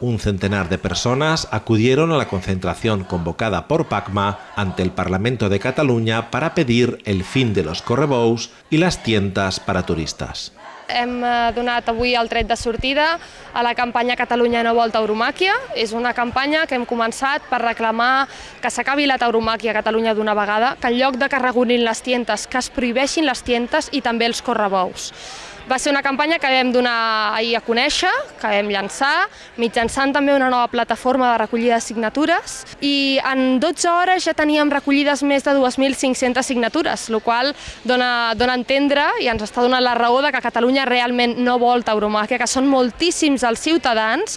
Un centenar de personas acudieron a la concentración convocada por PACMA ante el Parlamento de Cataluña para pedir el fin de los correbous y las tiendas para turistas. Hem eh, donat avui el tret de sortida a la campanya Catalunya no vol tauromàquia. És una campanya que hem començat per reclamar que s'acabi la tauromàquia a Catalunya d'una vegada, que en lloc de que regulin les tientes, que es prohibeixin les tientes i també els correbous. Va ser una campanya que vam donar ahir a conèixer, que vam llançar, mitjançant també una nova plataforma de recollida de signatures. I en 12 hores ja teníem recollides més de 2.500 signatures, el qual dona, dona a entendre i ens està donant la raó de que Catalunya realment no vol tauromàquia, que són moltíssims els ciutadans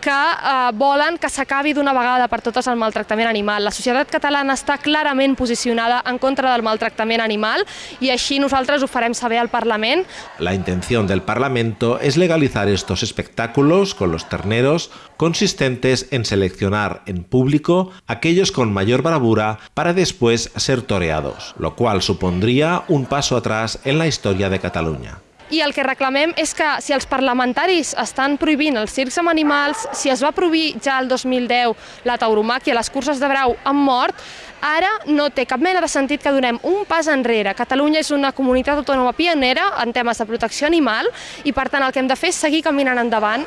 que eh, volen que s'acabi d'una vegada per totes el maltractament animal. La societat catalana està clarament posicionada en contra del maltractament animal i així nosaltres ho farem saber al Parlament. La intención del Parlamento es legalizar estos espectáculos con los terneros consistentes en seleccionar en público aquellos con mayor bravura para después ser toreados, lo cual supondría un paso atrás en la historia de Cataluña. I el que reclamem és que si els parlamentaris estan prohibint els circs amb animals, si es va prohibir ja el 2010 la tauromàquia, les curses de brau amb mort, ara no té cap mena de sentit que donem un pas enrere. Catalunya és una comunitat autònoma pionera en temes de protecció animal i per tant el que hem de fer és seguir caminant endavant.